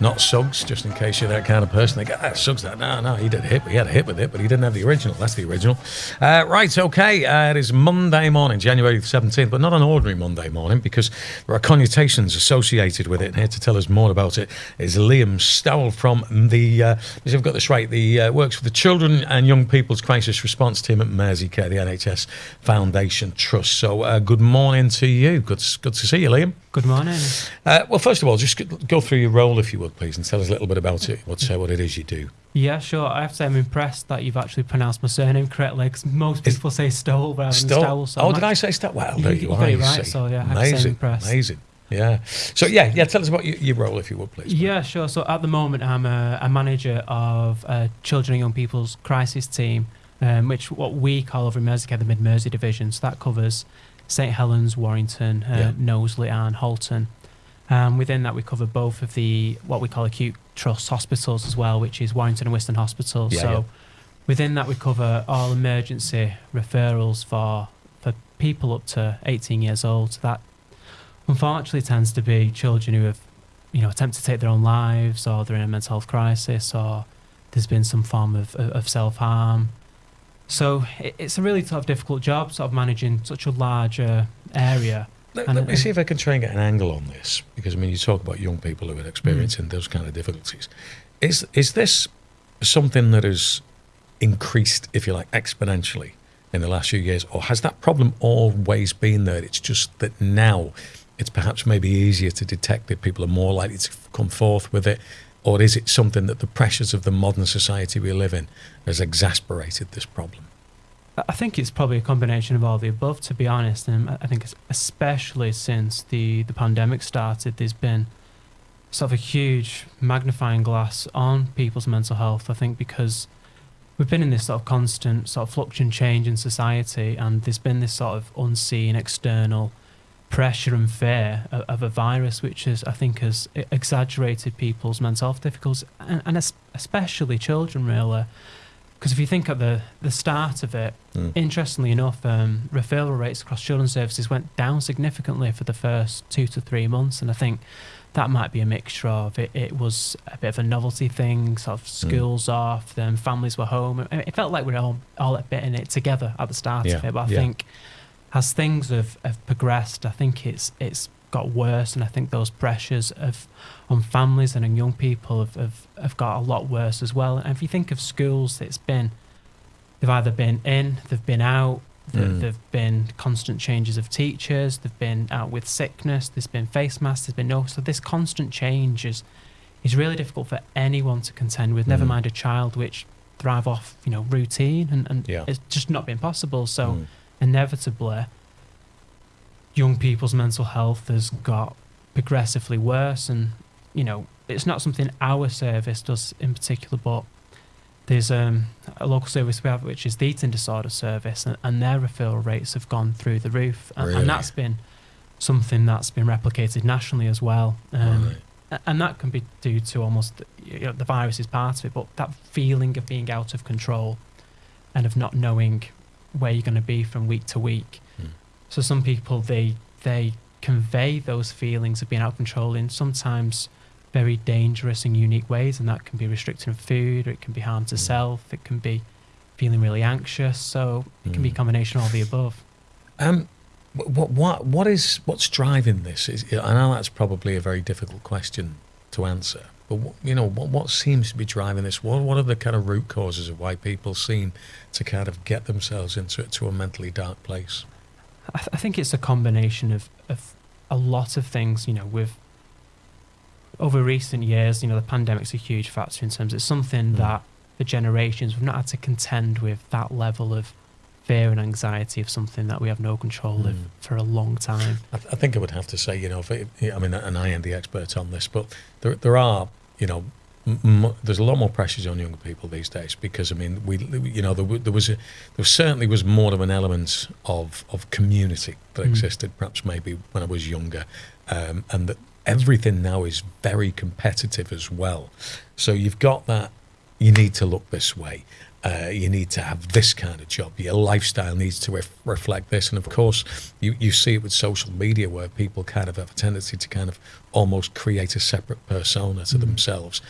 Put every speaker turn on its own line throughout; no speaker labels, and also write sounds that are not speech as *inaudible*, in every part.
not Suggs, just in case you're that kind of person. They go, ah, Suggs, that. No, no, he did a hit. He had a hit with it, but he didn't have the original. That's the original. Uh, right, okay. Uh, it is Monday morning, January the 17th, but not an ordinary Monday morning because there are connotations associated with it. And here to tell us more about it is Liam Stowell from the, uh, if I've got this right, the uh, works for the Children and Young People's Crisis Response Team at Mersey Care, the NHS Foundation Trust. So, uh, good morning to you. Good, good to see you, Liam.
Good morning.
Uh, well, first of all, just go through your role, if you would, please, and tell us a little bit about it. What's uh, what it is you do?
Yeah, sure. I have to say, I'm impressed that you've actually pronounced my surname correctly. Because most people say Stowell rather than Stowell.
So oh, did I say Stowell? Well, there you,
you
are.
You right. See. So yeah, amazing, I have to say impressed.
Amazing. Yeah. So yeah, yeah. Tell us about your, your role, if you would, please.
Yeah, sure. So at the moment, I'm a, a manager of a children and young people's crisis team, um, which what we call over in Merseycare the Mid Mersey division. So that covers St Helens, Warrington, uh, yeah. Knowsley, and Halton. Um, within that, we cover both of the what we call acute trust hospitals as well, which is Warrington and Whiston Hospital. Yeah, so yeah. within that, we cover all emergency referrals for for people up to 18 years old. So that unfortunately tends to be children who have, you know, attempted to take their own lives, or they're in a mental health crisis, or there's been some form of, of self harm. So it's a really sort of difficult job, sort of managing such a large uh, area.
Let, and, let me see if I can try and get an angle on this, because I mean, you talk about young people who are experiencing mm. those kind of difficulties. Is is this something that has increased, if you like, exponentially in the last few years, or has that problem always been there? It's just that now it's perhaps maybe easier to detect it. People are more likely to come forth with it, or is it something that the pressures of the modern society we live in has exasperated this problem?
I think it's probably a combination of all the above, to be honest. And I think it's especially since the, the pandemic started, there's been sort of a huge magnifying glass on people's mental health. I think because we've been in this sort of constant sort of fluctuating change in society, and there's been this sort of unseen external pressure and fear of, of a virus, which is I think has exaggerated people's mental health difficulties, and, and especially children, really because if you think at the, the start of it, mm. interestingly enough, um, referral rates across children's services went down significantly for the first two to three months. And I think that might be a mixture of it, it was a bit of a novelty thing, sort of hmm. schools mm. off, then families were home. It felt like we were all, all a bit in it together at the start yeah. of it. But I yeah. think as things have, have progressed, I think it's it's got worse, and I think those pressures of on families and on young people have, have, have got a lot worse as well. And if you think of schools, it's been they've either been in, they've been out, mm. there've been constant changes of teachers, they've been out with sickness, there's been face masks, there's been no. So this constant change is is really difficult for anyone to contend with. Mm. Never mind a child which thrive off you know routine and, and yeah. it's just not been possible. So mm. Inevitably young people's mental health has got progressively worse and you know it's not something our service does in particular but there's um, a local service we have which is the eating disorder service and, and their referral rates have gone through the roof and, really? and that's been something that's been replicated nationally as well um, right. and that can be due to almost you know, the virus is part of it but that feeling of being out of control and of not knowing where you're going to be from week to week so some people they they convey those feelings of being out of control in sometimes very dangerous and unique ways, and that can be restricting food, or it can be harm to mm. self, it can be feeling really anxious. So it can be a mm. combination of all the above.
Um, what what what is what's driving this? Is, I know that's probably a very difficult question to answer, but you know what what seems to be driving this? What what are the kind of root causes of why people seem to kind of get themselves into to a mentally dark place?
I, th- I think it's a combination of, of a lot of things. You know, with over recent years, you know, the pandemic's a huge factor in terms. It's something mm. that for generations we've not had to contend with that level of fear and anxiety of something that we have no control mm. of for a long time.
I, th- I, think I would have to say, you know, it, I mean, and I am the expert on this, but there there are, you know, m- there's a lot more pressures on younger people these days because I mean we you know there, there was a, there certainly was more of an element of of community that mm. existed perhaps maybe when I was younger um, and that everything now is very competitive as well so you've got that you need to look this way. Uh, you need to have this kind of job. Your lifestyle needs to ref- reflect this. And of course, you, you see it with social media where people kind of have a tendency to kind of almost create a separate persona to
Mm.
themselves,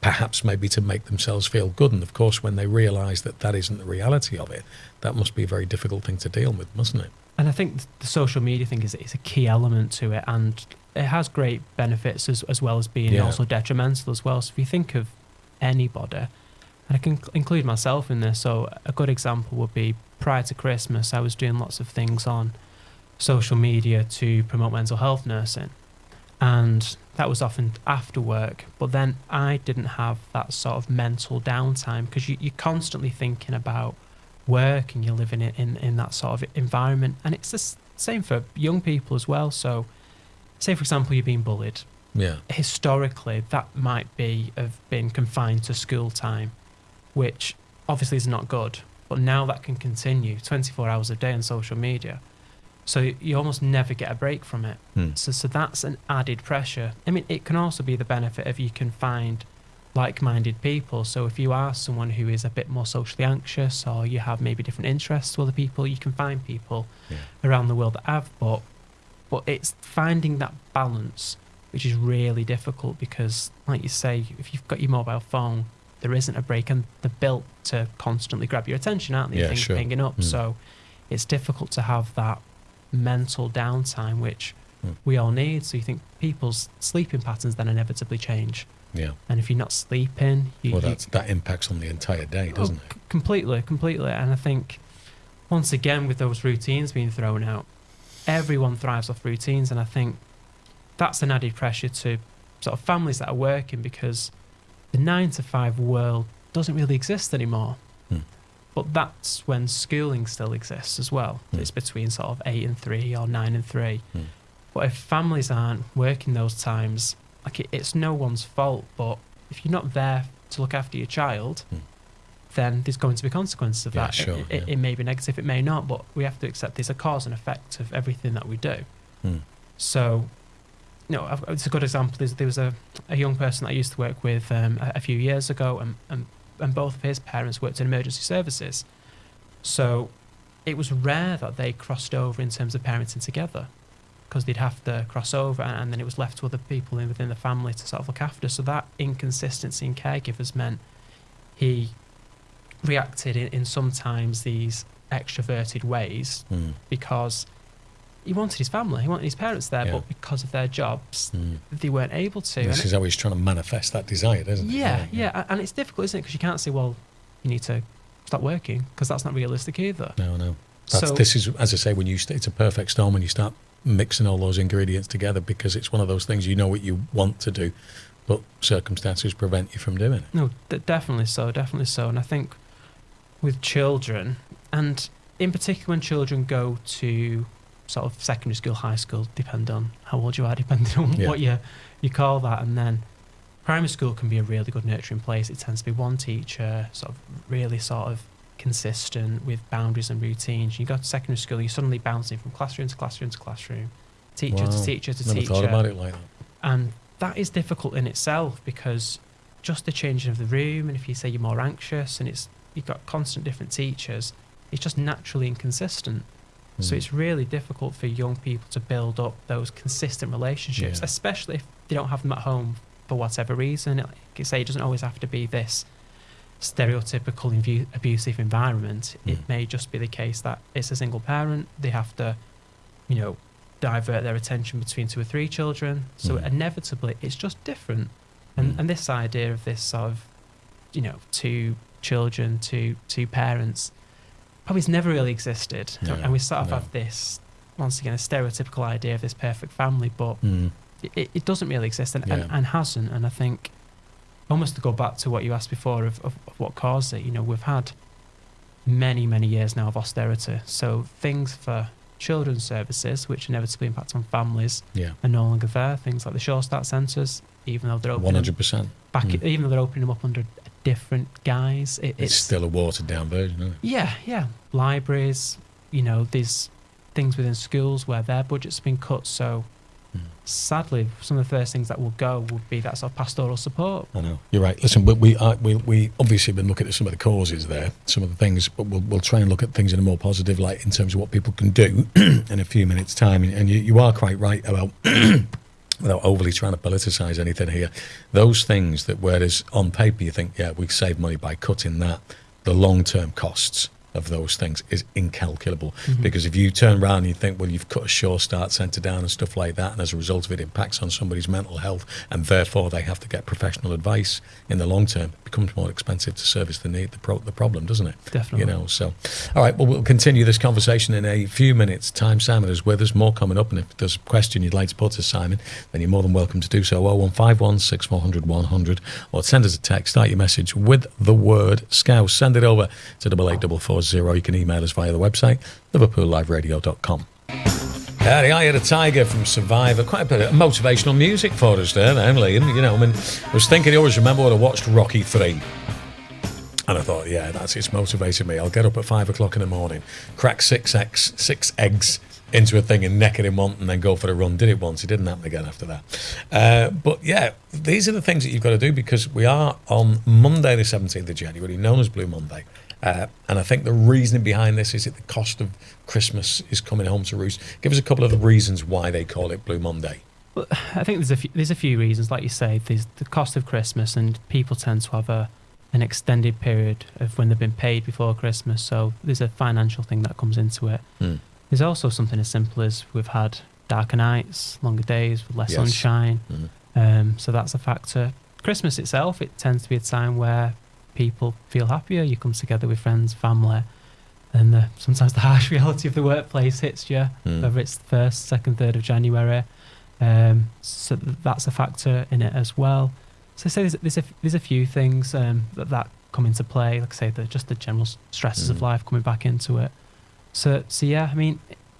perhaps maybe to make themselves feel good. And of course, when they realize that that isn't the reality of it, that must be a very difficult thing to deal with, mustn't it?
And I think the social media thing is, is a key element to it, and it has great benefits as, as well as being
Yeah.
also detrimental as well. So if you think of anybody, and I can include myself in this, so a good example would be prior to Christmas, I was doing lots of things on social media to promote mental health nursing, and that was often after work. But then I didn't have that sort of mental downtime because you, you're constantly thinking about work and you're living in, in, in that sort of environment. And it's the same for young people as well. So, say, for example, you're being bullied.
Yeah.
Historically, that might be have been confined to school time, which obviously is not good. But now that can continue 24 hours a day on social media. So you almost never get a break from it.
Hmm.
So, so that's an added pressure. I mean, it can also be the benefit of you can find like-minded people. So if you are someone who is a bit more socially anxious, or you have maybe different interests to other people, you can find people
Yeah.
around the world that have. But but it's finding that balance, which is really difficult because, like you say, if you've got your mobile phone, there isn't a break, and they're built to constantly grab your attention, aren't they?
Yeah,
Things
sure.
pinging up.
Mm.
So it's difficult to have that mental downtime, which
Mm.
we all need. So you think people's sleeping patterns then inevitably change.
Yeah.
And if you're not sleeping, you,
Well,
you-
that impacts on the entire day,
Oh,
doesn't it?
c- completely, completely. And I think once again with those routines being thrown out, everyone thrives off routines, and I think that's an added pressure to sort of families that are working because the nine to five world doesn't really exist anymore.
Hmm.
But that's when schooling still exists as well.
Hmm.
It's between sort of eight and three or nine and three.
Hmm.
But if families aren't working those times, like it, it's no one's fault. But if you're not there to look after your child,
Hmm.
then there's going to be consequences of
Yeah,
that.
sure,
it, it,
yeah.
it may be negative, it may not, but we have to accept there's a cause and effect of everything that we do.
Hmm.
So, you it's a good example. There's, there was a, a young person I used to work with um, a, a few years ago, and, and, and both of his parents worked in emergency services. So it was rare that they crossed over in terms of parenting together because they'd have to cross over and, and then it was left to other people in, within the family to sort of look after. So that inconsistency in caregivers meant he reacted in, in sometimes these extroverted ways
Mm.
because he wanted his family, he wanted his parents there,
Yeah.
but because of their jobs,
Mm.
they weren't able to.
This
And
is how he's trying to manifest that desire, isn't it?
yeah, yeah, and it's difficult, isn't it? Because you can't say, well, you need to stop working, because that's not realistic either.
No, no. That's,
So-
this is, as I say, when you st- it's a perfect storm when you start mixing all those ingredients together because it's one of those things you know what you want to do, but circumstances prevent you from doing it.
No, d- definitely so, definitely so. And I think with children, and in particular when children go to sort of secondary school, high school, depend on how old you are, *laughs* depending on
Yeah.
what you you call that, and then primary school can be a really good nurturing place. It tends to be one teacher, sort of really sort of consistent with boundaries and routines. You go to secondary school, you're suddenly bouncing from classroom to classroom to classroom, teacher
Wow.
to teacher to
Never
teacher.
thought about it like that.
And that is difficult in itself because just the changing of the room, and if you say you're more anxious and it's you've got constant different teachers, it's just naturally inconsistent. So
Mm.
it's really difficult for young people to build up those consistent relationships,
Yeah.
especially if they don't have them at home for whatever reason. Like you say, it doesn't always have to be this stereotypical abu- abusive environment.
Mm.
It may just be the case that it's a single parent. They have to, you know, divert their attention between two or three children. So
Mm.
inevitably, it's just different. And
Mm.
and this idea of this sort of, you know, two children, two two parents, probably has never really existed.
No,
and we sort of
no.
have this once again a stereotypical idea of this perfect family, but
Mm.
it, it doesn't really exist and, and,
Yeah.
and hasn't. And I think almost to go back to what you asked before of, of, of what caused it, you know, we've had many, many years now of austerity. So things for children's services, which inevitably impact on families,
Yeah.
are no longer there. Things like the Sure Start centres, even though they're
One
opening
hundred percent.
back,
Mm.
even though they're opening them up under different guise, it,
It's still a watered down version, isn't it?
yeah, yeah. Libraries, you know, there's things within schools where their budget's been cut, so hmm. sadly, some of the first things that will go would be that sort of pastoral support.
I know you're right. Listen, we we, are, we we obviously been looking at some of the causes there, some of the things, but we'll we'll try and look at things in a more positive light in terms of what people can do *clears throat* in a few minutes' time. And, and you, you are quite right about. *clears throat* Without overly trying to politicise anything here, those things that whereas on paper you think, yeah, we save money by cutting that, the long term costs of those things is incalculable. Mm-hmm. Because if you turn around and you think, well, you've cut a sure start centre down and stuff like that, and as a result of it impacts on somebody's mental health, and therefore they have to get professional advice in the long term, it becomes more expensive to service the need, the, pro- the problem, doesn't it?
Definitely.
You know, so, all right, well, we'll continue this conversation in a few minutes' time. Simon is with us, more coming up, and if there's a question you'd like to put to Simon, then you're more than welcome to do so. 0151 6400 100, or send us a text, start your message with the word Scouse. Send it over to double eight double four zero. You can email us via the website, liverpoolliveradio.com. Yeah, the Eye of the Tiger from Survivor. Quite a bit of motivational music for us there, then, Liam. You know, I mean, I was thinking, I always remember when I watched Rocky 3. And I thought, yeah, that's it's motivated me. I'll get up at five o'clock in the morning, crack six eggs, six eggs into a thing and neck it in one, and then go for a run. Did it once. It didn't happen again after that. Uh, but yeah, these are the things that you've got to do because we are on Monday, the 17th of January, known as Blue Monday. Uh, and I think the reasoning behind this is that the cost of Christmas is coming home to roost. Give us a couple of the reasons why they call it Blue Monday.
Well, I think there's a few, there's a few reasons, like you say, there's the cost of Christmas, and people tend to have a an extended period of when they've been paid before Christmas, so there's a financial thing that comes into it.
Mm.
There's also something as simple as we've had darker nights, longer days with less
Yes.
sunshine,
Mm.
um, so that's a factor. Christmas itself, it tends to be a time where people feel happier. You come together with friends, family, and the, sometimes the harsh *laughs* reality of the workplace hits you,
Mm.
whether it's first, second, third of January. Um, so that's a factor in it as well. So I say there's, there's, a, there's a few things um, that, that come into play. Like I say, the, just the general stresses of
Mm.
life coming back into it. So, so yeah, I mean,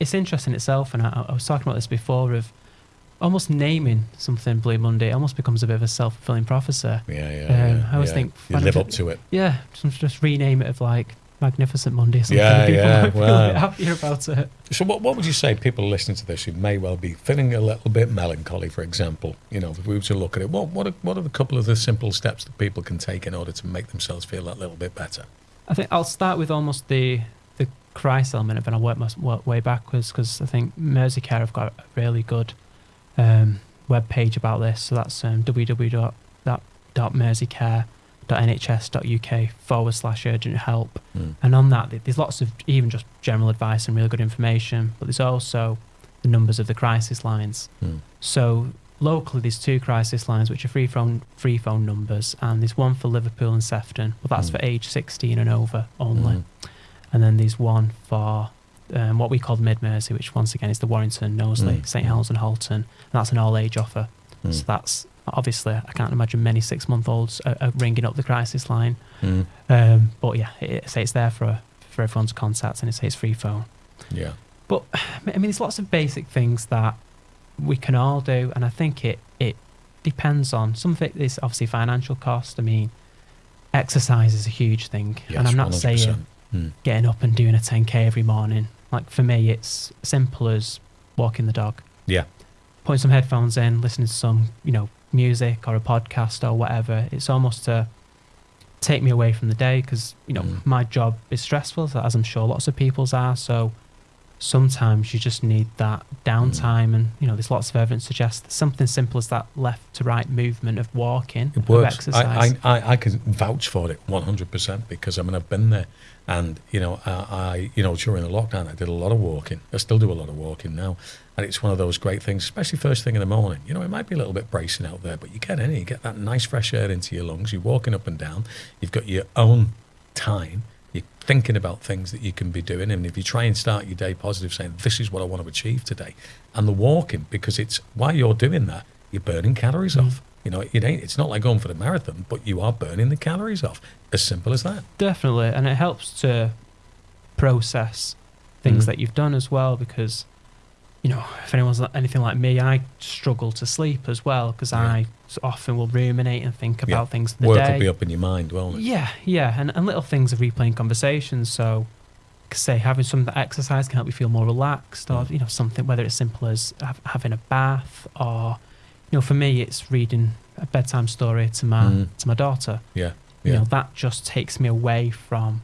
it's interesting itself, and I, I was talking about this before of almost naming something Blue Monday. Almost becomes a bit of a self fulfilling prophecy.
Yeah, yeah.
Um,
yeah,
I always
yeah.
think
you live up to it.
Yeah, just, just rename it of like Magnificent Monday or something.
Yeah,
People
yeah,
might feel a
wow.
bit happier about it.
So, what, what would you say people listening to this who may well be feeling a little bit melancholy, for example? You know, if we were to look at it, what what are, what are the couple of the simple steps that people can take in order to make themselves feel that little bit better?
I think I'll start with almost the the Christ element of it. and I'll work my work way backwards because I think Merseycare have got a really good um, web page about this. So that's um, www.merseycare.nhs.uk forward slash urgent help.
Mm.
And on that, there's lots of even just general advice and really good information, but there's also the numbers of the crisis lines.
Mm.
So locally, there's two crisis lines which are free phone free phone numbers, and there's one for Liverpool and Sefton, but that's
Mm.
for age 16 and over only.
Mhm.
And then there's one for um, what we call Mid Mersey, which once again is the Warrington, Knowsley,
Mm.
St Helens, and Halton. And that's an all age offer.
Mm.
So that's obviously I can't imagine many six month olds are, are ringing up the crisis line.
Mm.
Um, but yeah, it, say it's there for for everyone to contact, and it says free phone.
Yeah.
But I mean, there's lots of basic things that we can all do, and I think it it depends on some of it is obviously financial cost. I mean, exercise is a huge thing,
Yes,
and I'm not
100%.
saying
Mm.
getting up and doing a 10k every morning. Like for me, it's simple as walking the dog,
Yeah.
putting some headphones in, listening to some you know music or a podcast or whatever. It's almost to take me away from the day because you know
Mm.
my job is stressful, as I'm sure lots of people's are. So sometimes you just need that downtime, mm. and you know there's lots of evidence suggests something simple as that left to right movement of walking,
It
of
works.
exercise.
I, I, I, I can vouch for it 100% because I mean, I've been there. And, you know, I, I, you know, during the lockdown, I did a lot of walking. I still do a lot of walking now. And it's one of those great things, especially first thing in the morning. You know, it might be a little bit bracing out there, but you get in, you get that nice fresh air into your lungs. You're walking up and down. You've got your own time. You're thinking about things that you can be doing. And if you try and start your day positive, saying, this is what I want to achieve today, and the walking, because it's while you're doing that, you're burning calories
Mm.
off. You know, it ain't, it's not like going for the marathon, but you are burning the calories off. As simple as that.
Definitely, and it helps to process things
Mm.
that you've done as well because you know if anyone's anything like me i struggle to sleep as well because
Yeah.
i often will ruminate and think
Yeah.
about things the
Work
day
will be up in your mind, won't it?
yeah yeah and, and little things of replaying conversations so say having some exercise can help you feel more relaxed, or
Mm.
you know something whether it's simple as hav- having a bath, or you know for me it's reading a bedtime story to my
Mm.
to my daughter.
Yeah.
You know that just takes me away from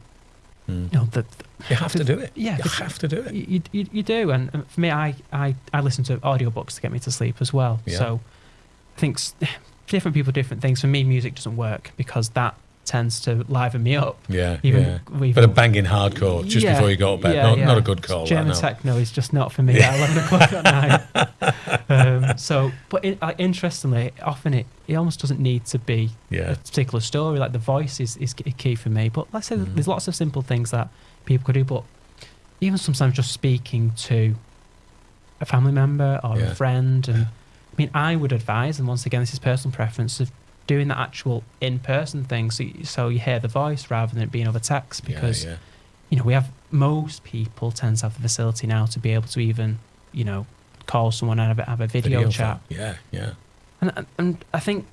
Mm.
you know the,
You have to do it.
yeah
You
the-
have to do it.
you, you, you do and and for me I, I i listen to audiobooks to get me to sleep as well
Yeah.
so i think *sighs* different people different things for me music doesn't work because that tends to liven me up
Yeah.
even
yeah. But a banging hardcore just
Yeah,
before you go to bed.
yeah,
not,
yeah.
not a good call.
German
no.
techno is just not for me at 11 *laughs* o'clock at night. Um, so, but it, like, interestingly, often it, it almost doesn't need to be a particular story. Like the voice is, is key- for me. But let's say
Mhm.
there's lots of simple things that people could do. But even sometimes just speaking to a family member or a friend, and I mean, I would advise, and once again, this is personal preference of doing the actual in-person thing. So, you, so you hear the voice rather than it being over text because
yeah, yeah.
you know, we have most people tend to have the facility now to be able to even, you know, call someone and have a, have a video, chat.
phone. Yeah. Yeah.
And, and- I think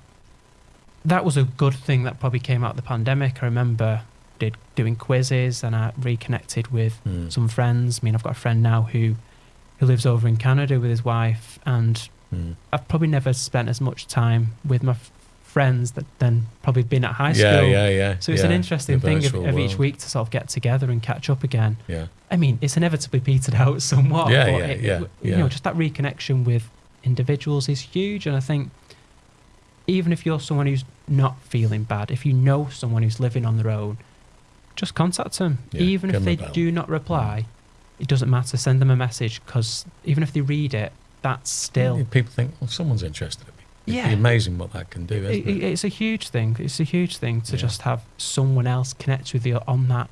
that was a good thing that probably came out of the pandemic. I remember did doing quizzes and I reconnected with
Mm.
some friends. I mean, I've got a friend now who who lives over in Canada with his wife, and
Mm.
I've probably never spent as much time with my friends that then probably been at high school.
Yeah. Yeah. Yeah.
So it's an interesting thing of, of each week to sort of get together and catch up again.
Yeah.
I mean, it's inevitably petered out *laughs* somewhat.
Yeah,
but
yeah,
it-
yeah,
You
yeah.
know, just that reconnection with individuals is huge. And I think even if you're someone who's not feeling bad, if you know someone who's living on their own, just contact them.
Yeah,
even if they do not reply, it doesn't matter. Send them a message because even if they read it, that's still.
People think, well, someone's interested in me. It'd
Yeah.
be amazing what that can do, isn't
It,
it?
it- it's a huge thing. It's a huge thing to
Yeah.
just have someone else connect with you on that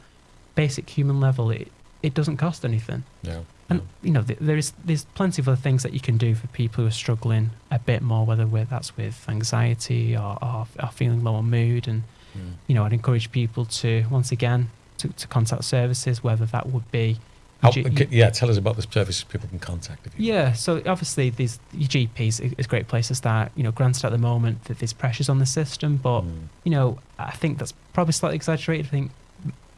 basic human level. It it doesn't cost anything.
No.
And
no.
you know, th- there is there's plenty of other things that you can do for people who are struggling a bit more, whether with, that's with anxiety or, or, or feeling low on mood. And
Mm.
you know, I'd encourage people to once again to, to contact services, whether that would be.
How-
G-
yeah, tell us about the services people can contact. If you
yeah, so obviously these your GPs is a great place to start. You know, granted at the moment that there's pressures on the system, but
Mm.
you know, I think that's probably slightly exaggerated. I think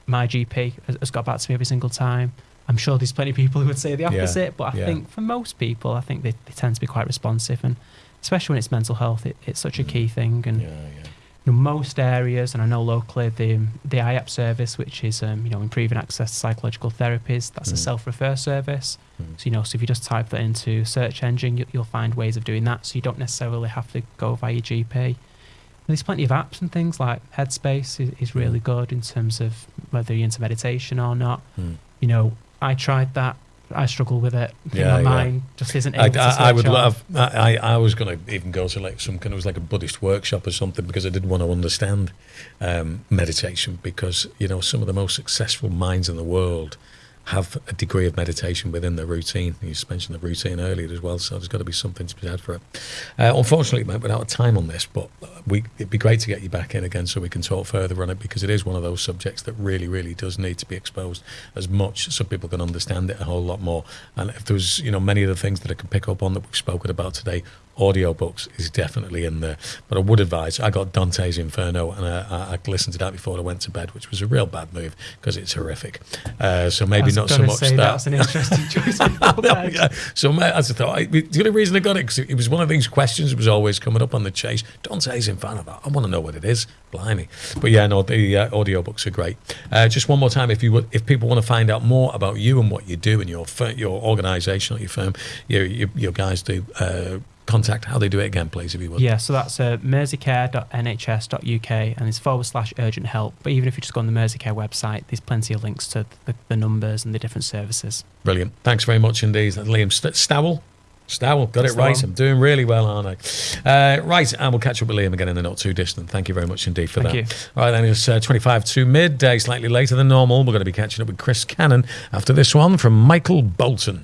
my GP has, has got back to me every single time. I'm sure there's plenty of people who would say the
Yeah,
opposite, but I
yeah.
think for most people, I think they, they tend to be quite responsive, and especially when it's mental health, it, it's such a
Mm.
key thing. And
Yeah, yeah.
You know, most areas, and I know locally, the the IAP service, which is um, you know improving access to psychological therapies, that's a
Mm.
self-refer service.
Mm.
So you know, so if you just type that into search engine, you, you'll find ways of doing that. So you don't necessarily have to go via your GP. There's plenty of apps and things like Headspace is, is really
Mm.
good in terms of whether you're into meditation or not.
Mm.
You know, I tried that. I struggle with it.
Yeah,
my
yeah.
mind just isn't
I, I, I would love. I, I was going to even go to like some kind of it was like a Buddhist workshop or something because I did want to understand um, meditation because you know some of the most successful minds in the world have a degree of meditation within their routine. You mentioned the routine earlier as well, so there's got to be something to be had for it. Uh, unfortunately, mate, we're out of time on this, but we, it'd be great to get you back in again so we can talk further on it because it is one of those subjects that really, really does need to be exposed as much so people can understand it a whole lot more. And if there was, you know, many of the things that I can pick up on that we've spoken about today, audiobooks is definitely in there. But I would advise, I got Dante's Inferno and I, I, I listened to that before I went to bed, which was a real bad move because it's horrific. Uh, so maybe not so much that.
That's an interesting *laughs* choice. bed.
Yeah. So I thought, I, the only reason I got it because it was one of these questions that was always coming up on the chase. Dante's Inferno. I want to know what it is. Blimey. But yeah, no, the uh, audiobooks are great. Uh, just one more time, if you would, if people want to find out more about you and what you do and your your organisation or your firm, your your, your guys do. Contact how they do it again please if you would
Yeah, so that's uh, merseycare.nhs.uk and it's forward slash urgent help. But even if you just go on the Merseycare website, there's plenty of links to the, the numbers and the different services.
brilliant thanks very much indeed That's Liam St- Stowell Stowell, got it right. I'm doing really well, aren't I? Uh, right, and we'll catch up with Liam again in the not too distant. Thank you very much indeed for
Thank
that.
you.
All right, then it's uh, 25 to midday, slightly later than normal. We're going to be catching up with Chris Cannon after this one from Michael Bolton.